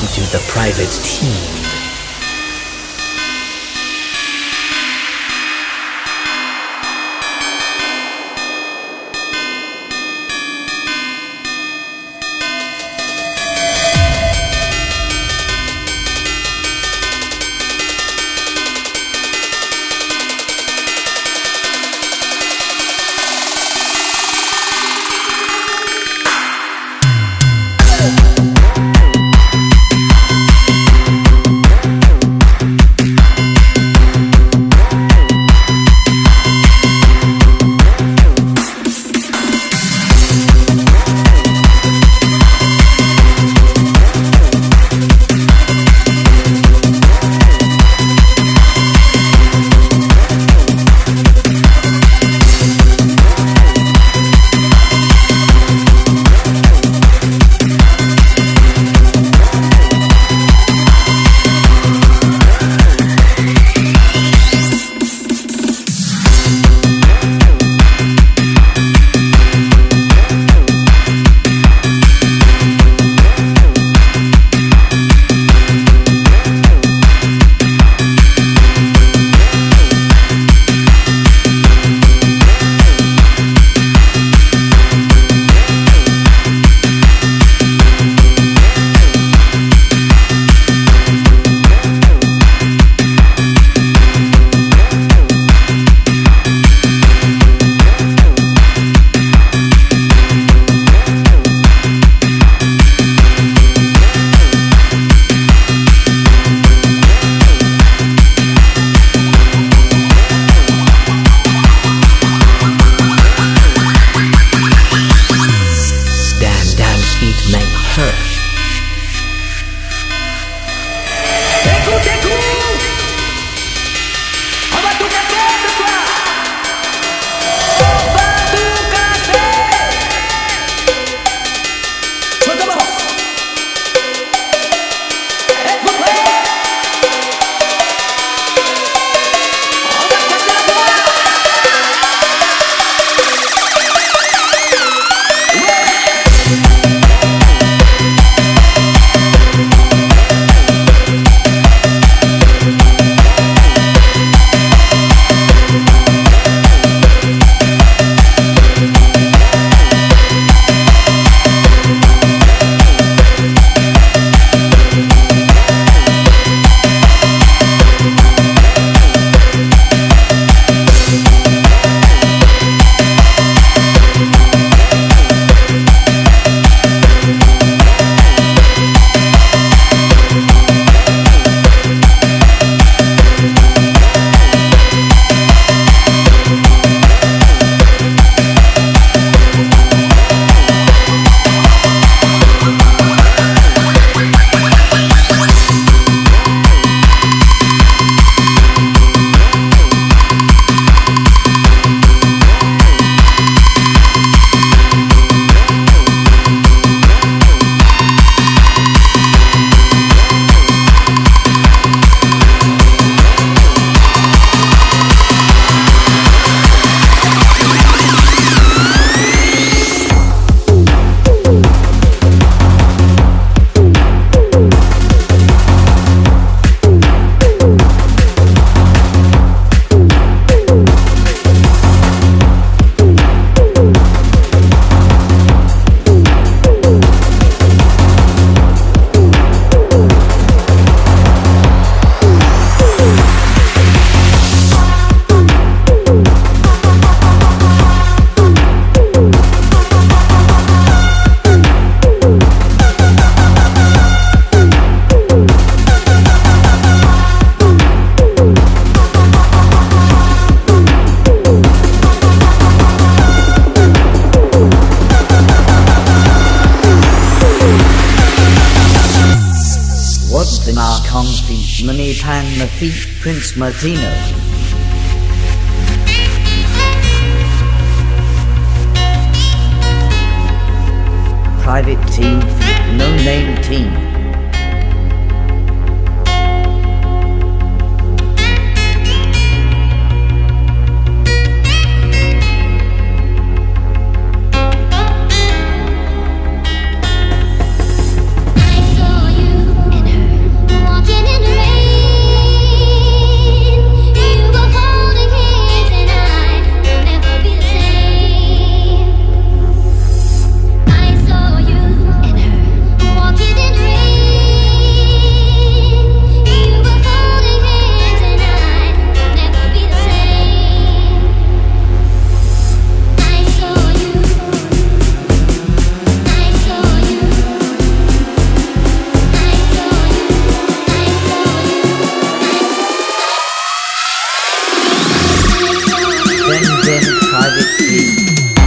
into the private team. defeat Prince Martino. Private team, no name team. Private team.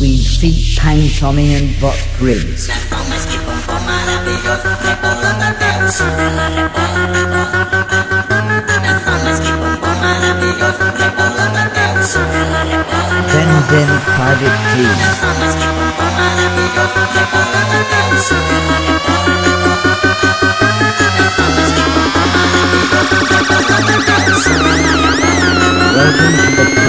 Weed feat Pain Tommy and Bot Private Team. Welcome to the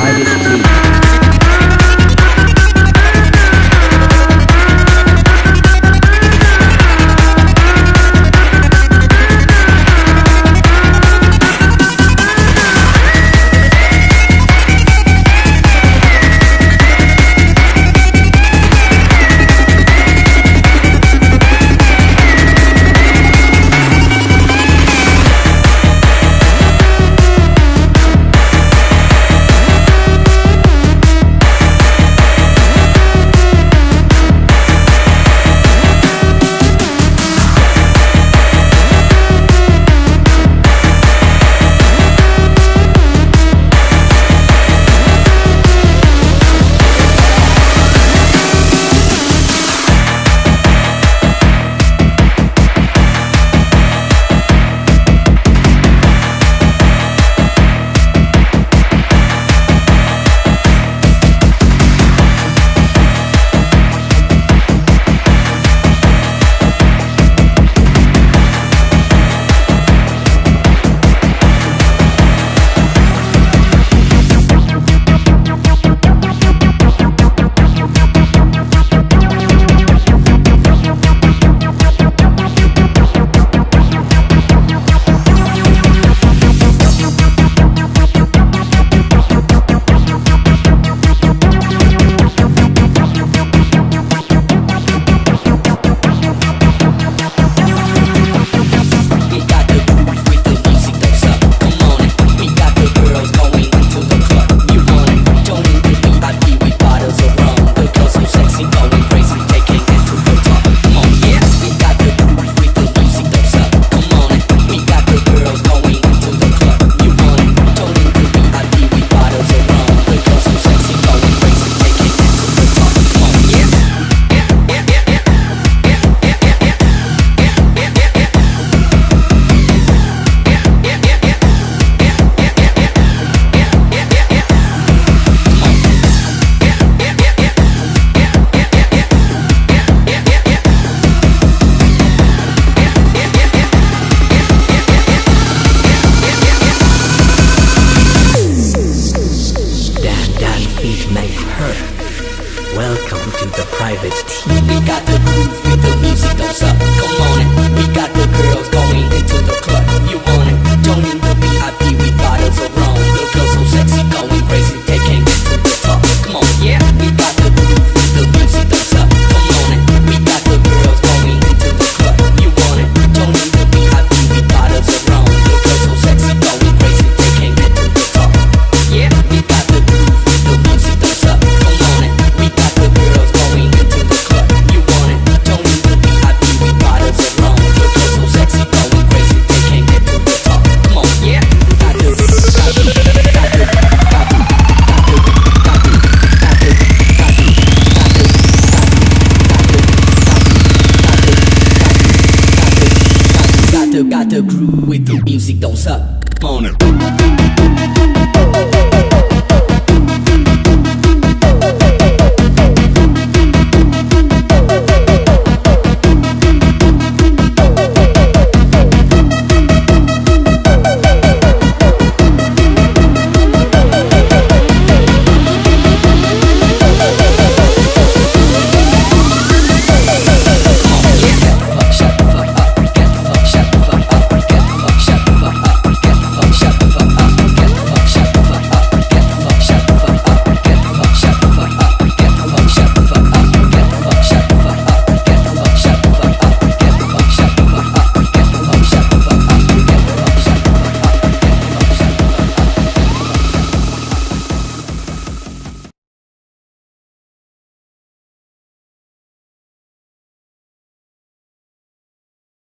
müzik dans ça